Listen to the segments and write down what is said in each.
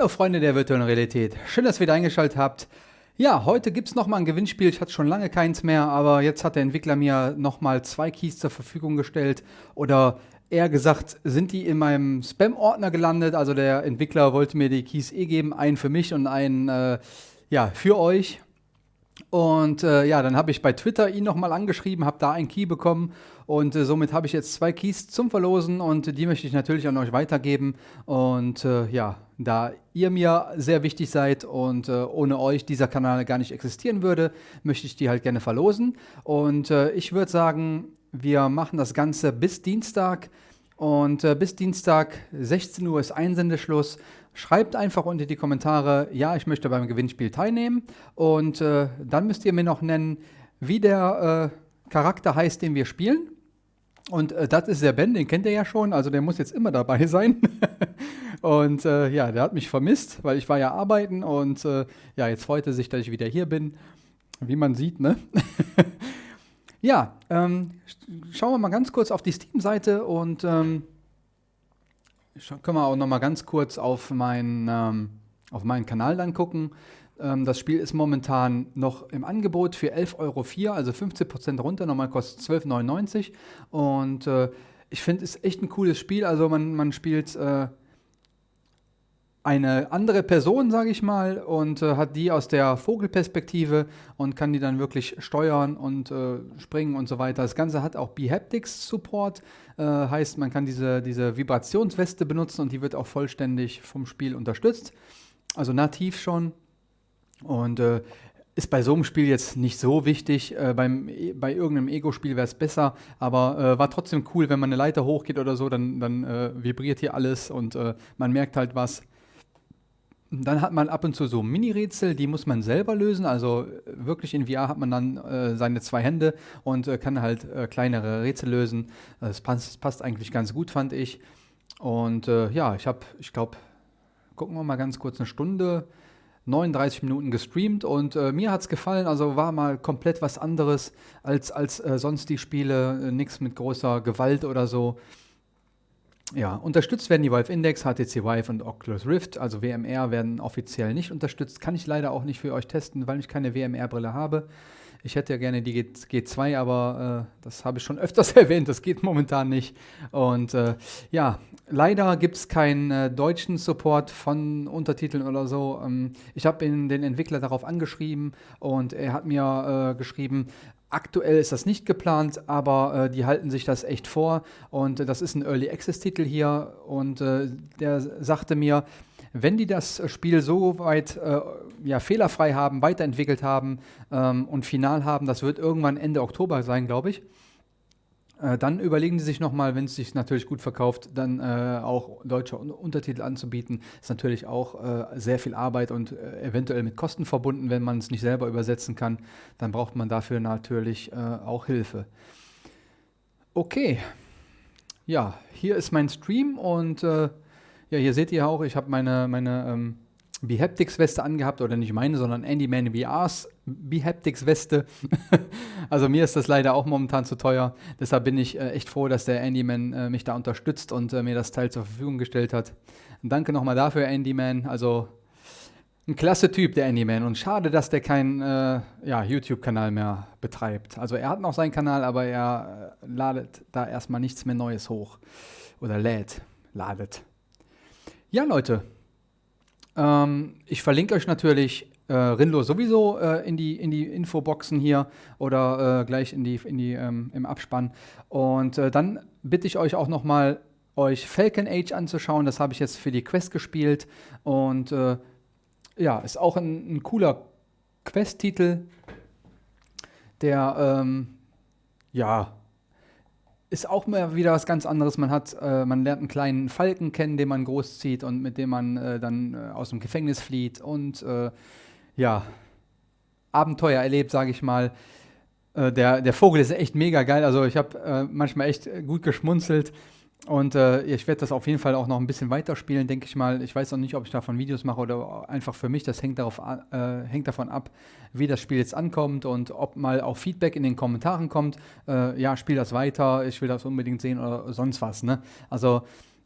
Hallo Freunde der virtuellen Realität, schön, dass ihr wieder eingeschaltet habt. Ja, heute gibt es nochmal ein Gewinnspiel, ich hatte schon lange keins mehr, aber jetzt hat der Entwickler mir nochmal zwei Keys zur Verfügung gestellt. Oder eher gesagt, sind die in meinem Spam-Ordner gelandet, also der Entwickler wollte mir die Keys eh geben, einen für mich und einen äh, ja, für euch. Und äh, ja, dann habe ich bei Twitter ihn nochmal angeschrieben, habe da einen Key bekommen und äh, somit habe ich jetzt zwei Keys zum Verlosen und die möchte ich natürlich an euch weitergeben. Und äh, ja, da ihr mir sehr wichtig seid und äh, ohne euch dieser Kanal gar nicht existieren würde, möchte ich die halt gerne verlosen. Und äh, ich würde sagen, wir machen das Ganze bis Dienstag. Und äh, bis Dienstag 16 Uhr ist Einsendeschluss. Schreibt einfach unter die Kommentare, ja, ich möchte beim Gewinnspiel teilnehmen. Und äh, dann müsst ihr mir noch nennen, wie der äh, Charakter heißt, den wir spielen. Und äh, das ist der Ben, den kennt ihr ja schon, also der muss jetzt immer dabei sein. und äh, ja, der hat mich vermisst, weil ich war ja arbeiten und äh, ja, jetzt freut er sich, dass ich wieder hier bin. Wie man sieht, ne? ja, ähm, schauen wir mal ganz kurz auf die Steam-Seite und ähm, können wir auch noch mal ganz kurz auf, mein, ähm, auf meinen Kanal dann gucken. Ähm, das Spiel ist momentan noch im Angebot für 11,04 Euro, also 15% runter. Normal kostet 12,99 und äh, ich finde, es ist echt ein cooles Spiel. Also man, man spielt äh, eine andere Person, sage ich mal, und äh, hat die aus der Vogelperspektive und kann die dann wirklich steuern und äh, springen und so weiter. Das Ganze hat auch Behaptics Support, äh, heißt, man kann diese, diese Vibrationsweste benutzen und die wird auch vollständig vom Spiel unterstützt, also nativ schon. Und äh, ist bei so einem Spiel jetzt nicht so wichtig. Äh, beim, bei irgendeinem Ego-Spiel wäre es besser, aber äh, war trotzdem cool, wenn man eine Leiter hochgeht oder so, dann, dann äh, vibriert hier alles und äh, man merkt halt was. Dann hat man ab und zu so Mini-Rätsel, die muss man selber lösen. Also äh, wirklich in VR hat man dann äh, seine zwei Hände und äh, kann halt äh, kleinere Rätsel lösen. Das passt, passt, eigentlich ganz gut, fand ich. Und äh, ja, ich habe, ich glaube, gucken wir mal ganz kurz eine Stunde, 39 Minuten gestreamt und äh, mir hat es gefallen. Also war mal komplett was anderes als, als sonst die Spiele. Nichts mit großer Gewalt oder so. Ja, unterstützt werden die Valve Index, HTC Vive und Oculus Rift, also WMR werden offiziell nicht unterstützt. Kann ich leider auch nicht für euch testen, weil ich keine WMR-Brille habe. Ich hätte ja gerne die G 2 aber äh, das habe ich schon öfters erwähnt, das geht momentan nicht. Und äh, ja, leider gibt es keinen äh, deutschen Support von Untertiteln oder so. Ähm, ich habe den Entwickler darauf angeschrieben und er hat mir äh, geschrieben, Aktuell ist das nicht geplant, aber äh, die halten sich das echt vor und äh, das ist ein Early Access Titel hier und äh, der sagte mir, wenn die das Spiel so weit äh, ja, fehlerfrei haben, weiterentwickelt haben ähm, und final haben, das wird irgendwann Ende Oktober sein, glaube ich, äh, dann überlegen Sie sich nochmal, wenn es sich natürlich gut verkauft, dann äh, auch deutsche Untertitel anzubieten. Ist natürlich auch äh, sehr viel Arbeit und äh, eventuell mit Kosten verbunden, wenn man es nicht selber übersetzen kann. Dann braucht man dafür natürlich äh, auch Hilfe. Okay, ja, hier ist mein Stream und ja, hier seht ihr auch, ich habe meine, meine ähm, Behaptics-Weste angehabt, oder nicht meine, sondern Andy Man VRs Behaptics-Weste. also mir ist das leider auch momentan zu teuer. Deshalb bin ich äh, echt froh, dass der Andyman äh, mich da unterstützt und äh, mir das Teil zur Verfügung gestellt hat. Danke nochmal dafür, Andyman. Also ein klasse Typ, der Andyman. Und schade, dass der keinen äh, ja, YouTube-Kanal mehr betreibt. Also er hat noch seinen Kanal, aber er äh, ladet da erstmal nichts mehr Neues hoch. Oder lädt, ladet. Ja, Leute. Ähm, ich verlinke euch natürlich äh, Rinlo sowieso äh, in, die, in die Infoboxen hier oder äh, gleich in die, in die, ähm, im Abspann. Und äh, dann bitte ich euch auch nochmal, euch Falcon Age anzuschauen. Das habe ich jetzt für die Quest gespielt. Und äh, ja, ist auch ein, ein cooler Quest-Titel, der ähm, ja ist auch mal wieder was ganz anderes. Man hat, äh, man lernt einen kleinen Falken kennen, den man großzieht und mit dem man äh, dann äh, aus dem Gefängnis flieht und äh, ja, Abenteuer erlebt, sage ich mal. Äh, der, der Vogel ist echt mega geil. Also ich habe äh, manchmal echt gut geschmunzelt. Und äh, ich werde das auf jeden Fall auch noch ein bisschen weiterspielen, denke ich mal. Ich weiß noch nicht, ob ich davon Videos mache oder einfach für mich. Das hängt, darauf, äh, hängt davon ab, wie das Spiel jetzt ankommt und ob mal auch Feedback in den Kommentaren kommt. Äh, ja, spiel das weiter, ich will das unbedingt sehen oder sonst was. Ne? Also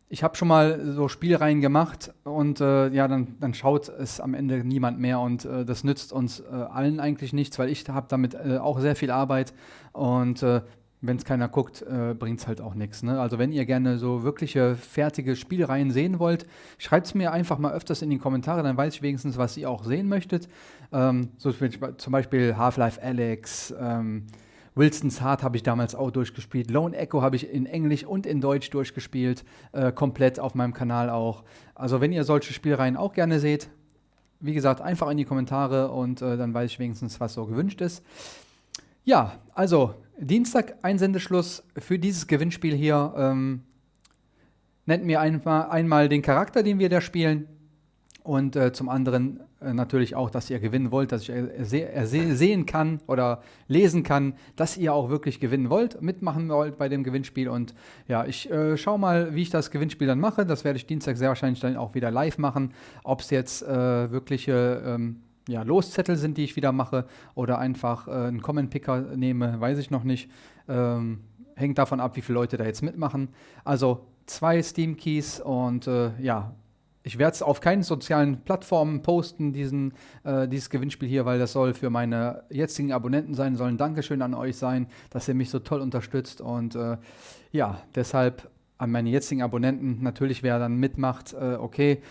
ich habe schon mal so Spielreihen gemacht und äh, ja, dann, dann schaut es am Ende niemand mehr und äh, das nützt uns äh, allen eigentlich nichts, weil ich habe damit äh, auch sehr viel Arbeit und äh, wenn es keiner guckt, äh, bringt es halt auch nichts. Ne? Also wenn ihr gerne so wirkliche fertige Spielreihen sehen wollt, schreibt es mir einfach mal öfters in die Kommentare, dann weiß ich wenigstens, was ihr auch sehen möchtet. Ähm, so zum Beispiel Half-Life Alex, ähm, Wilson's Heart habe ich damals auch durchgespielt. Lone Echo habe ich in Englisch und in Deutsch durchgespielt, äh, komplett auf meinem Kanal auch. Also wenn ihr solche Spielreihen auch gerne seht, wie gesagt, einfach in die Kommentare und äh, dann weiß ich wenigstens, was so gewünscht ist. Ja, also Dienstag Einsendeschluss für dieses Gewinnspiel hier. Ähm, nennt mir einmal, einmal den Charakter, den wir da spielen. Und äh, zum anderen äh, natürlich auch, dass ihr gewinnen wollt, dass ich erse sehen kann oder lesen kann, dass ihr auch wirklich gewinnen wollt, mitmachen wollt bei dem Gewinnspiel. Und ja, ich äh, schaue mal, wie ich das Gewinnspiel dann mache. Das werde ich Dienstag sehr wahrscheinlich dann auch wieder live machen. Ob es jetzt äh, wirkliche ähm, ja, Loszettel sind, die ich wieder mache, oder einfach äh, einen Comment-Picker nehme, weiß ich noch nicht. Ähm, hängt davon ab, wie viele Leute da jetzt mitmachen. Also zwei Steam-Keys und äh, ja, ich werde es auf keinen sozialen Plattformen posten, diesen, äh, dieses Gewinnspiel hier, weil das soll für meine jetzigen Abonnenten sein, soll ein Dankeschön an euch sein, dass ihr mich so toll unterstützt. Und äh, ja, deshalb an meine jetzigen Abonnenten, natürlich wer dann mitmacht, äh, okay.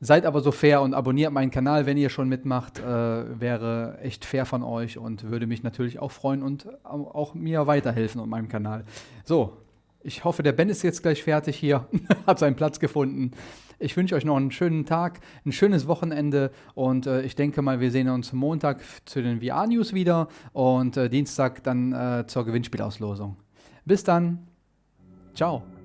Seid aber so fair und abonniert meinen Kanal, wenn ihr schon mitmacht. Äh, wäre echt fair von euch und würde mich natürlich auch freuen und auch mir weiterhelfen und meinem Kanal. So, ich hoffe, der Ben ist jetzt gleich fertig hier, hat seinen Platz gefunden. Ich wünsche euch noch einen schönen Tag, ein schönes Wochenende und äh, ich denke mal, wir sehen uns Montag zu den VR-News wieder und äh, Dienstag dann äh, zur Gewinnspielauslosung. Bis dann. Ciao.